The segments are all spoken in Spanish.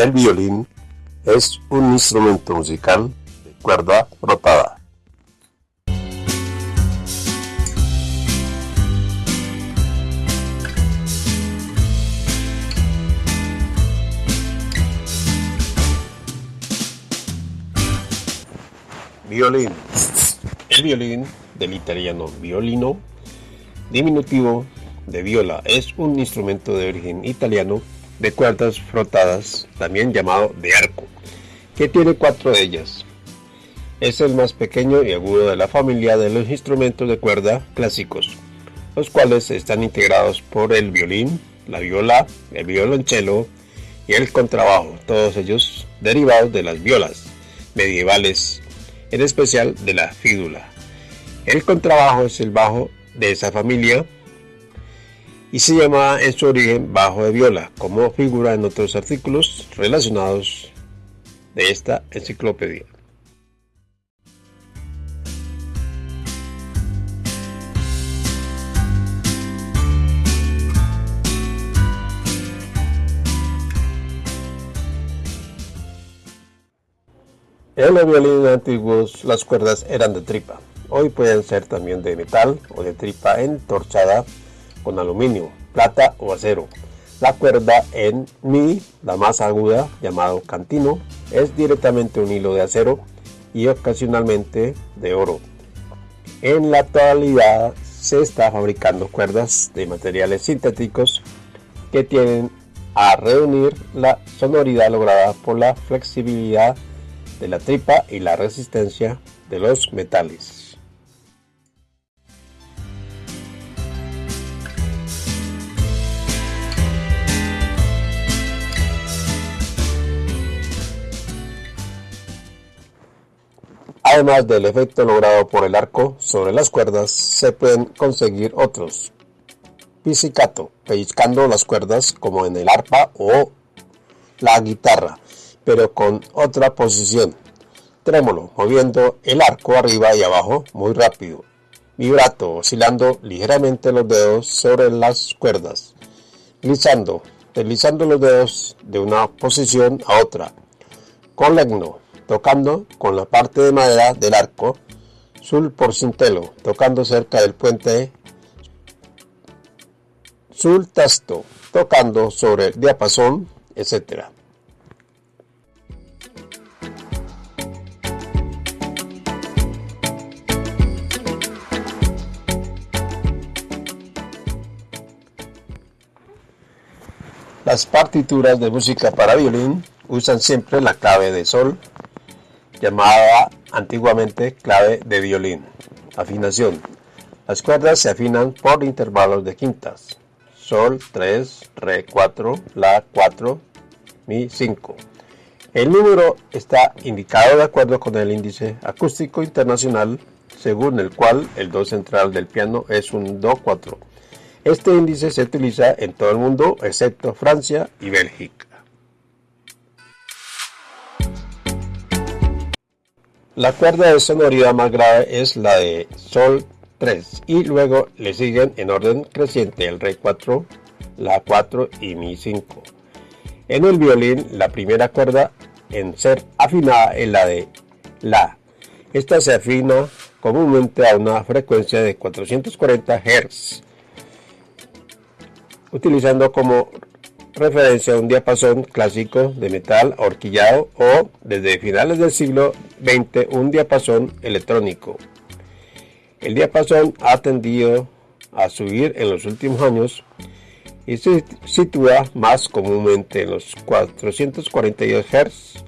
El violín es un instrumento musical de cuerda rotada. Violín. El violín, del italiano violino, diminutivo de viola, es un instrumento de origen italiano de cuerdas frotadas, también llamado de arco, que tiene cuatro de ellas. Es el más pequeño y agudo de la familia de los instrumentos de cuerda clásicos, los cuales están integrados por el violín, la viola, el violonchelo y el contrabajo, todos ellos derivados de las violas medievales, en especial de la fídula. El contrabajo es el bajo de esa familia y se llamaba en su origen bajo de viola, como figura en otros artículos relacionados de esta enciclopedia. En los violines antiguos las cuerdas eran de tripa, hoy pueden ser también de metal o de tripa entorchada con aluminio, plata o acero. La cuerda en Mi, la más aguda, llamado cantino, es directamente un hilo de acero y ocasionalmente de oro. En la actualidad se está fabricando cuerdas de materiales sintéticos que tienen a reunir la sonoridad lograda por la flexibilidad de la tripa y la resistencia de los metales. Además del efecto logrado por el arco sobre las cuerdas, se pueden conseguir otros. Pizzicato, pellizcando las cuerdas como en el arpa o la guitarra, pero con otra posición. Trémolo, moviendo el arco arriba y abajo muy rápido. Vibrato, oscilando ligeramente los dedos sobre las cuerdas. Glissando, deslizando los dedos de una posición a otra. Colegno, tocando con la parte de madera del arco, sul porcintelo, tocando cerca del puente, sul tasto, tocando sobre el diapasón, etc. Las partituras de música para violín usan siempre la clave de sol llamada antiguamente clave de violín. Afinación. Las cuerdas se afinan por intervalos de quintas. Sol 3, Re 4, La 4, Mi 5. El número está indicado de acuerdo con el índice acústico internacional, según el cual el Do central del piano es un Do 4. Este índice se utiliza en todo el mundo excepto Francia y Bélgica. La cuerda de sonoridad más grave es la de Sol 3 y luego le siguen en orden creciente el Re 4, La 4 y Mi 5. En el violín la primera cuerda en ser afinada es la de La. Esta se afina comúnmente a una frecuencia de 440 Hz, utilizando como referencia a un diapasón clásico de metal horquillado o, desde finales del siglo XX, un diapasón electrónico. El diapasón ha tendido a subir en los últimos años y se sitúa más comúnmente en los 442 Hz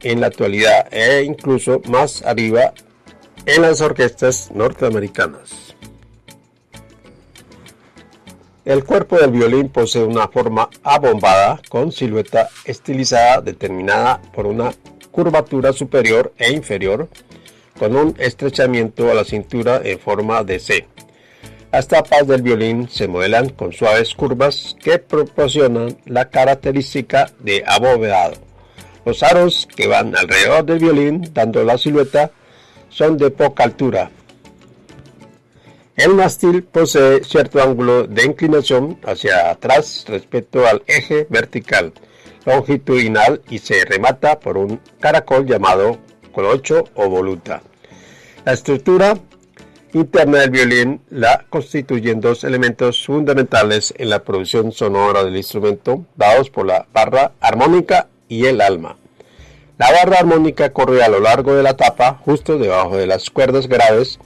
en la actualidad e incluso más arriba en las orquestas norteamericanas. El cuerpo del violín posee una forma abombada con silueta estilizada determinada por una curvatura superior e inferior con un estrechamiento a la cintura en forma de C. Las tapas del violín se modelan con suaves curvas que proporcionan la característica de abovedado. Los aros que van alrededor del violín dando la silueta son de poca altura, el mástil posee cierto ángulo de inclinación hacia atrás respecto al eje vertical, longitudinal y se remata por un caracol llamado colocho o voluta. La estructura interna del violín la constituyen dos elementos fundamentales en la producción sonora del instrumento, dados por la barra armónica y el alma. La barra armónica corre a lo largo de la tapa, justo debajo de las cuerdas graves,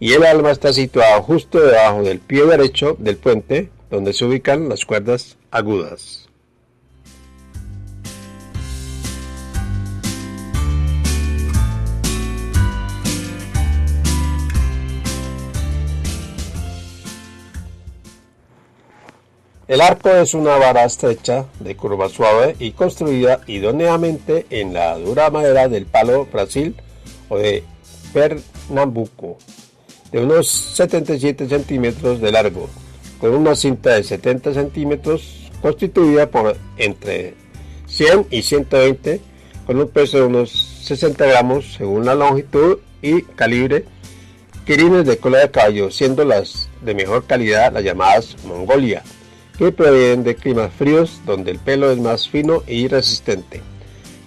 y el alma está situado justo debajo del pie derecho del puente, donde se ubican las cuerdas agudas. El arco es una vara estrecha de curva suave y construida idóneamente en la dura madera del palo Brasil o de Pernambuco, de unos 77 centímetros de largo, con una cinta de 70 centímetros constituida por entre 100 y 120, con un peso de unos 60 gramos según la longitud y calibre, quirines de cola de caballo, siendo las de mejor calidad las llamadas Mongolia que provienen de climas fríos donde el pelo es más fino y resistente.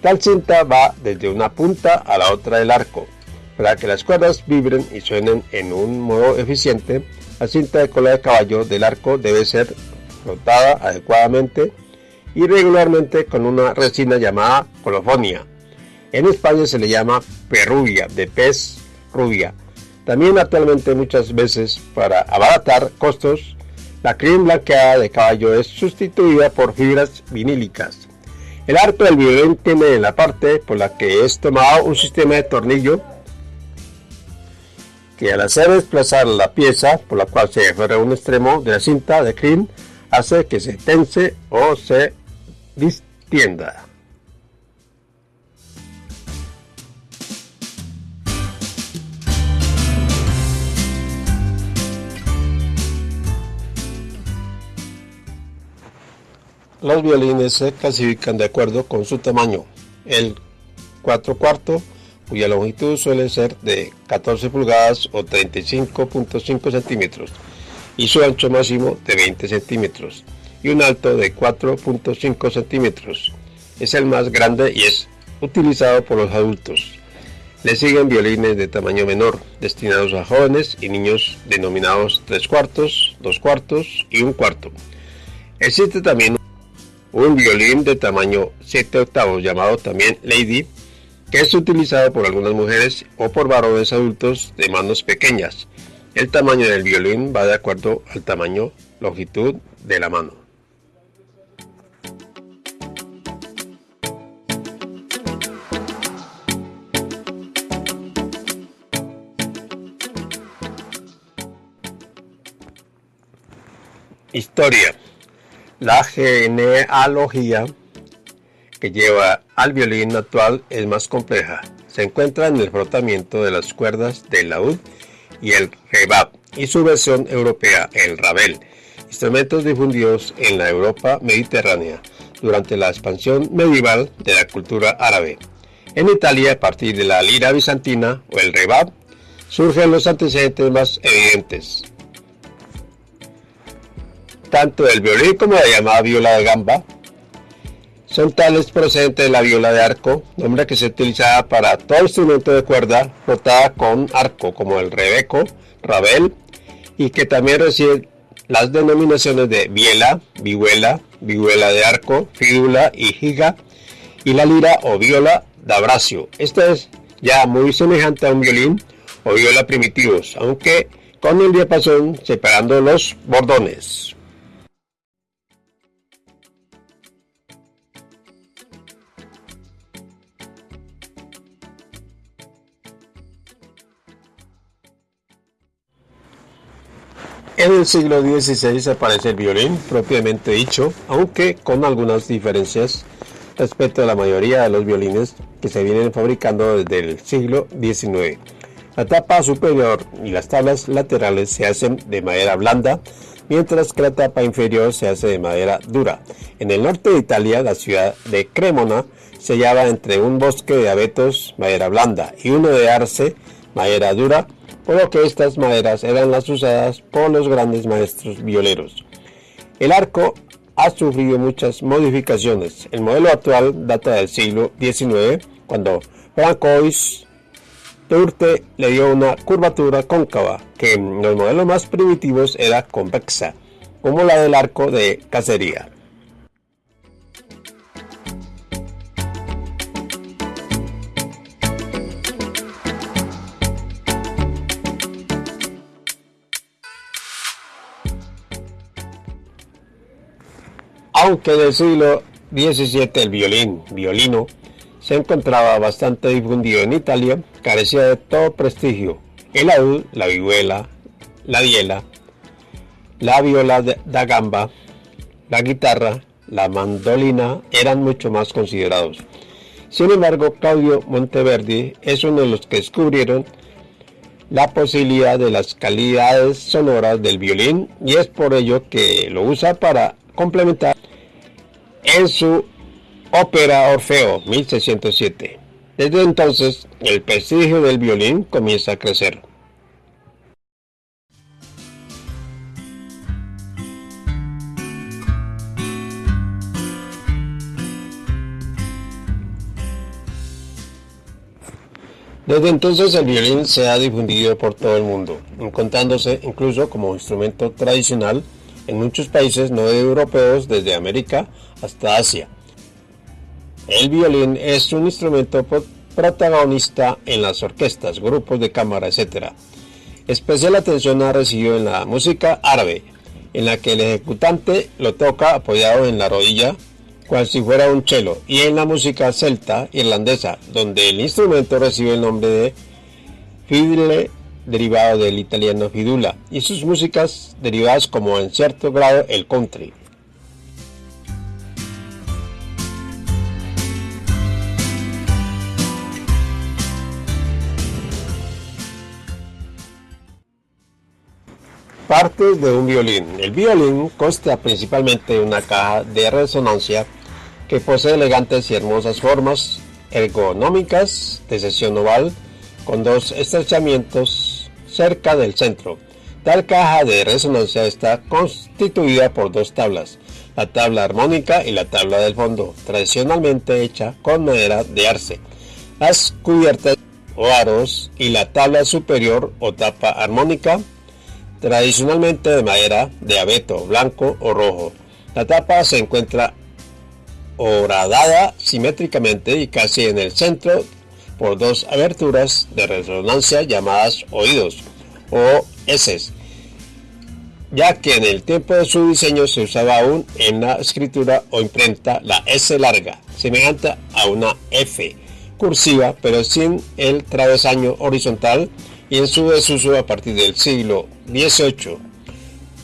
Tal cinta va desde una punta a la otra del arco. Para que las cuerdas vibren y suenen en un modo eficiente, la cinta de cola de caballo del arco debe ser frotada adecuadamente y regularmente con una resina llamada colofonia. En España se le llama perrubia, de pez rubia. También actualmente muchas veces para abaratar costos la crin blanqueada de caballo es sustituida por fibras vinílicas. El arco del violín tiene en la parte por la que es tomado un sistema de tornillo que al hacer desplazar la pieza por la cual se aferra un extremo de la cinta de crin hace que se tense o se distienda. Los violines se clasifican de acuerdo con su tamaño. El 4 cuarto, cuya longitud suele ser de 14 pulgadas o 35.5 centímetros, y su ancho máximo de 20 centímetros, y un alto de 4.5 centímetros. Es el más grande y es utilizado por los adultos. Le siguen violines de tamaño menor, destinados a jóvenes y niños denominados 3 cuartos, 2 cuartos y 1 cuarto. Existe también un violín de tamaño 7 octavos llamado también Lady, que es utilizado por algunas mujeres o por varones adultos de manos pequeñas. El tamaño del violín va de acuerdo al tamaño, longitud de la mano. Historia la genealogía que lleva al violín actual es más compleja. Se encuentra en el frotamiento de las cuerdas del laúd y el rebab y su versión europea, el rabel, instrumentos difundidos en la Europa mediterránea durante la expansión medieval de la cultura árabe. En Italia, a partir de la lira bizantina o el rebab, surgen los antecedentes más evidentes, tanto el violín como la llamada viola de gamba son tales procedentes de la viola de arco, nombre que se utiliza para todo instrumento de cuerda frotada con arco, como el rebeco, rabel, y que también recibe las denominaciones de viela, vihuela, vihuela de arco, fídula y giga, y la lira o viola de abracio. Esto es ya muy semejante a un violín o viola primitivos, aunque con el diapasón separando los bordones. En el siglo XVI aparece el violín propiamente dicho, aunque con algunas diferencias respecto a la mayoría de los violines que se vienen fabricando desde el siglo XIX. La tapa superior y las tablas laterales se hacen de madera blanda, mientras que la tapa inferior se hace de madera dura. En el norte de Italia, la ciudad de Cremona se hallaba entre un bosque de abetos, madera blanda, y uno de arce, madera dura, por lo que estas maderas eran las usadas por los grandes maestros violeros. El arco ha sufrido muchas modificaciones. El modelo actual data del siglo XIX, cuando Francois Turte le dio una curvatura cóncava, que en los modelos más primitivos era convexa, como la del arco de cacería. Aunque en el siglo XVII el violín, violino, se encontraba bastante difundido en Italia, carecía de todo prestigio. El laúd, la vihuela, la viela, la viola da gamba, la guitarra, la mandolina eran mucho más considerados. Sin embargo, Claudio Monteverdi es uno de los que descubrieron la posibilidad de las calidades sonoras del violín y es por ello que lo usa para complementar en su ópera Orfeo 1607. Desde entonces, el prestigio del violín comienza a crecer. Desde entonces el violín se ha difundido por todo el mundo, encontrándose incluso como instrumento tradicional en muchos países no europeos desde América hasta Asia. El violín es un instrumento protagonista en las orquestas, grupos de cámara, etc. Especial atención ha recibido en la música árabe, en la que el ejecutante lo toca apoyado en la rodilla, cual si fuera un cello, y en la música celta irlandesa, donde el instrumento recibe el nombre de fiddle derivado del italiano fidula, y sus músicas derivadas como en cierto grado el country. Partes de un violín. El violín consta principalmente de una caja de resonancia que posee elegantes y hermosas formas ergonómicas de sección oval con dos estrechamientos cerca del centro. Tal caja de resonancia está constituida por dos tablas, la tabla armónica y la tabla del fondo, tradicionalmente hecha con madera de arce. Las cubiertas o aros y la tabla superior o tapa armónica, tradicionalmente de madera de abeto, blanco o rojo. La tapa se encuentra horadada simétricamente y casi en el centro por dos aberturas de resonancia llamadas oídos o S, ya que en el tiempo de su diseño se usaba aún en la escritura o imprenta la S larga, semejante a una F cursiva, pero sin el travesaño horizontal y en su desuso a partir del siglo XVIII.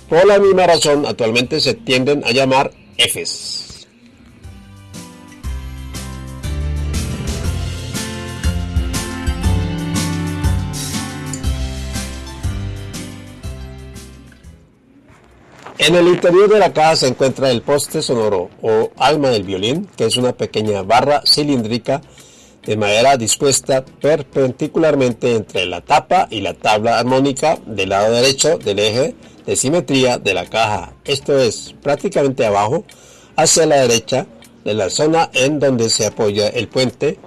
Por la misma razón, actualmente se tienden a llamar Fs. En el interior de la caja se encuentra el poste sonoro o alma del violín, que es una pequeña barra cilíndrica de madera dispuesta perpendicularmente entre la tapa y la tabla armónica del lado derecho del eje de simetría de la caja, esto es prácticamente abajo hacia la derecha de la zona en donde se apoya el puente,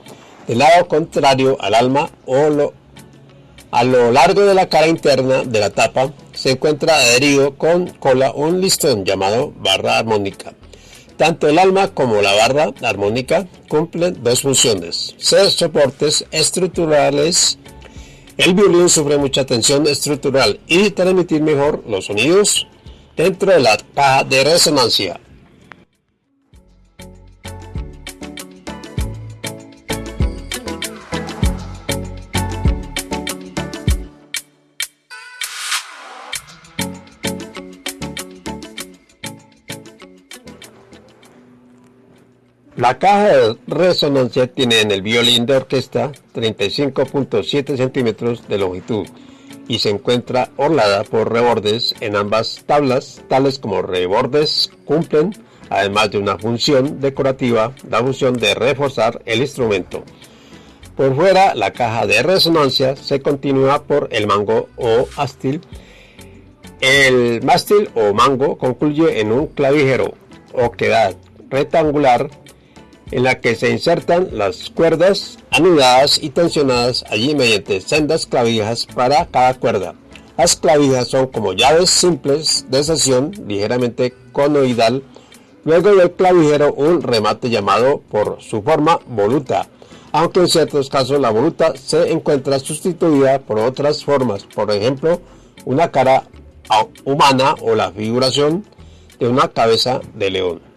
del lado contrario al alma o lo, a lo largo de la cara interna de la tapa se encuentra adherido con cola un listón llamado barra armónica. Tanto el alma como la barra armónica cumplen dos funciones, ser soportes estructurales. El violín sufre mucha tensión estructural y transmitir mejor los sonidos dentro de la caja de resonancia. La caja de resonancia tiene en el violín de orquesta 35.7 centímetros de longitud y se encuentra orlada por rebordes en ambas tablas, tales como rebordes cumplen, además de una función decorativa, la función de reforzar el instrumento. Por fuera, la caja de resonancia se continúa por el mango o astil. El mástil o mango concluye en un clavijero oquedad rectangular en la que se insertan las cuerdas anudadas y tensionadas allí mediante sendas clavijas para cada cuerda. Las clavijas son como llaves simples de sesión ligeramente conoidal, luego del clavijero un remate llamado por su forma voluta, aunque en ciertos casos la voluta se encuentra sustituida por otras formas, por ejemplo una cara humana o la figuración de una cabeza de león.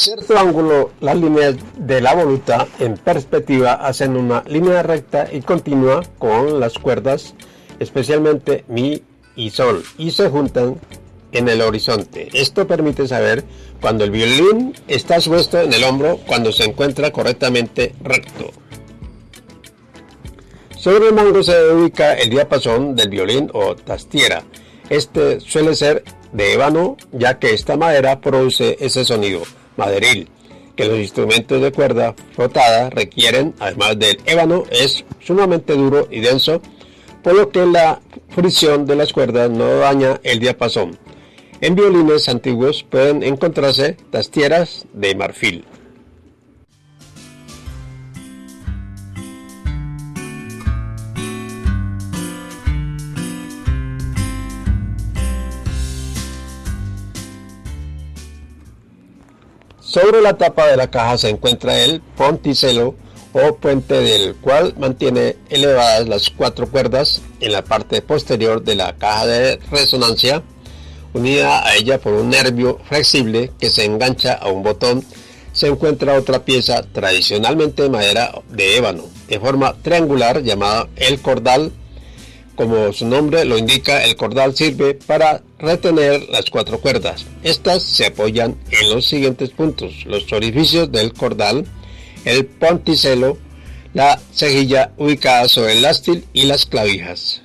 Cierto ángulo, las líneas de la voluta en perspectiva hacen una línea recta y continua con las cuerdas, especialmente mi y sol, y se juntan en el horizonte. Esto permite saber cuando el violín está puesto en el hombro cuando se encuentra correctamente recto. Sobre el mango se ubica el diapasón del violín o tastiera. Este suele ser de ébano ya que esta madera produce ese sonido maderil que los instrumentos de cuerda frotada requieren, además del ébano, es sumamente duro y denso, por lo que la fricción de las cuerdas no daña el diapasón. En violines antiguos pueden encontrarse tastieras de marfil. Sobre la tapa de la caja se encuentra el ponticelo o puente del cual mantiene elevadas las cuatro cuerdas en la parte posterior de la caja de resonancia, unida a ella por un nervio flexible que se engancha a un botón, se encuentra otra pieza tradicionalmente de madera de ébano, de forma triangular llamada el cordal como su nombre lo indica, el cordal sirve para retener las cuatro cuerdas. Estas se apoyan en los siguientes puntos. Los orificios del cordal, el ponticelo, la cejilla ubicada sobre el ástil y las clavijas.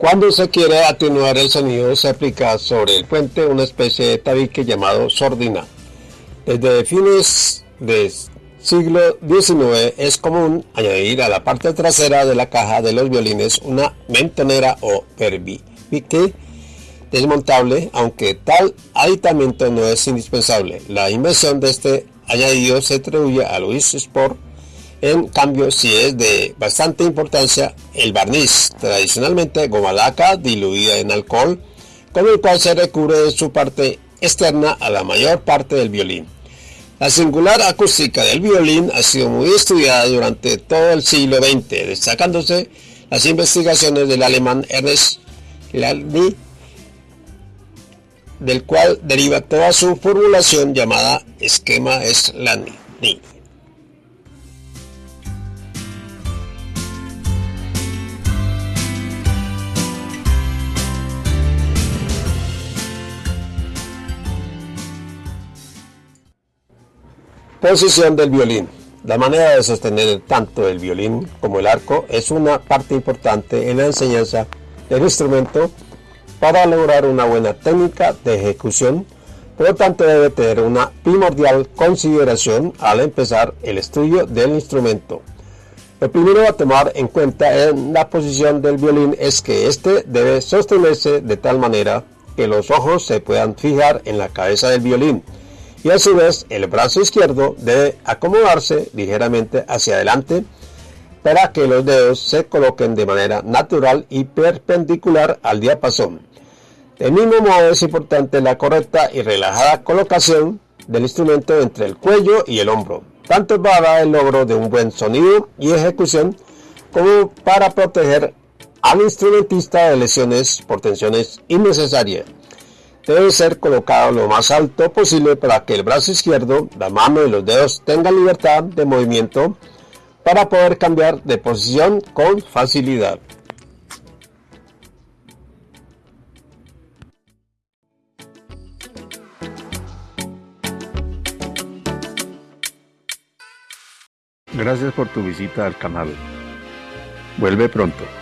Cuando se quiere atenuar el sonido se aplica sobre el puente una especie de tabique llamado sordina. Desde fines del siglo XIX es común añadir a la parte trasera de la caja de los violines una mentonera o perbique desmontable, aunque tal aditamento no es indispensable. La invención de este añadido se atribuye a Luis Sport en cambio, si es de bastante importancia, el barniz, tradicionalmente goma laca diluida en alcohol, con el cual se recubre de su parte externa a la mayor parte del violín. La singular acústica del violín ha sido muy estudiada durante todo el siglo XX, destacándose las investigaciones del alemán Ernest Lalny, del cual deriva toda su formulación llamada esquema Slani. Posición del violín. La manera de sostener tanto el violín como el arco es una parte importante en la enseñanza del instrumento para lograr una buena técnica de ejecución, por lo tanto debe tener una primordial consideración al empezar el estudio del instrumento. Lo primero a tomar en cuenta en la posición del violín es que éste debe sostenerse de tal manera que los ojos se puedan fijar en la cabeza del violín, y a su vez el brazo izquierdo debe acomodarse ligeramente hacia adelante para que los dedos se coloquen de manera natural y perpendicular al diapasón. De mismo modo es importante la correcta y relajada colocación del instrumento entre el cuello y el hombro, tanto para el logro de un buen sonido y ejecución como para proteger al instrumentista de lesiones por tensiones innecesarias debe ser colocado lo más alto posible para que el brazo izquierdo, la mano y los dedos tengan libertad de movimiento para poder cambiar de posición con facilidad. Gracias por tu visita al canal. Vuelve pronto.